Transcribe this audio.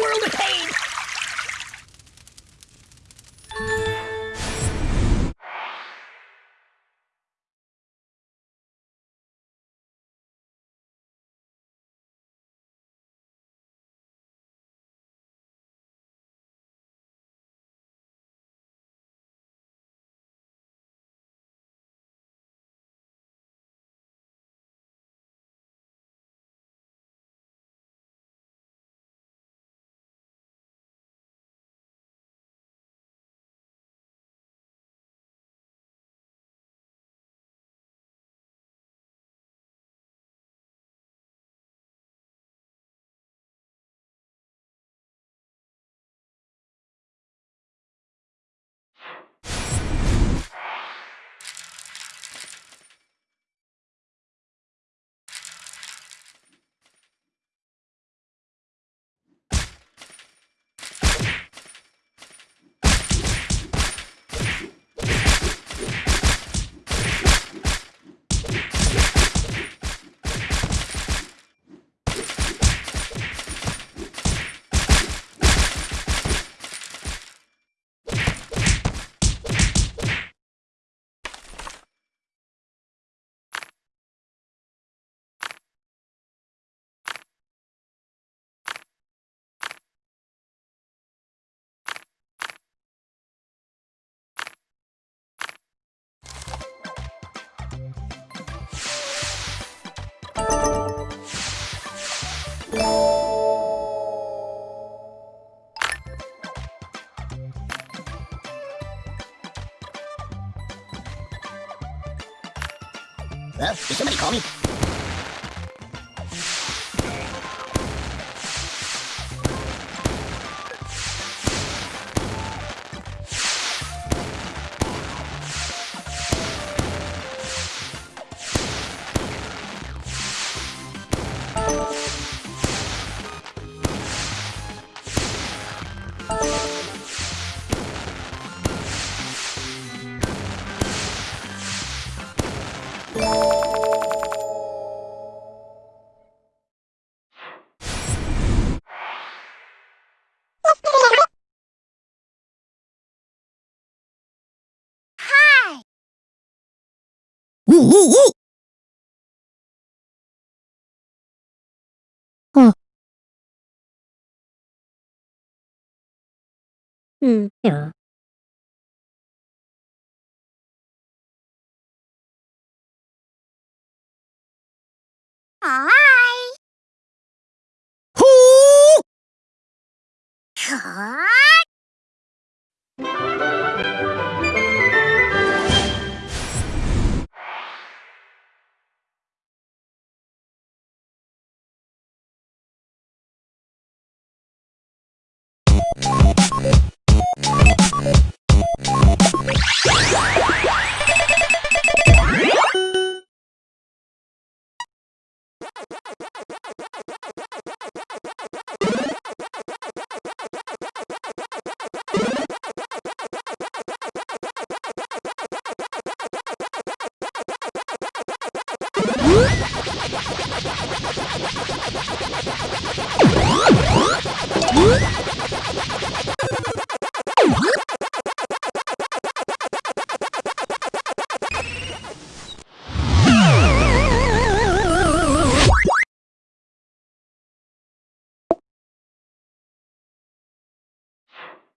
world of pain. Huh? Did somebody call me? 呜呜呜。嗯。嗯哟。嗨。呼。嗨。Whoop!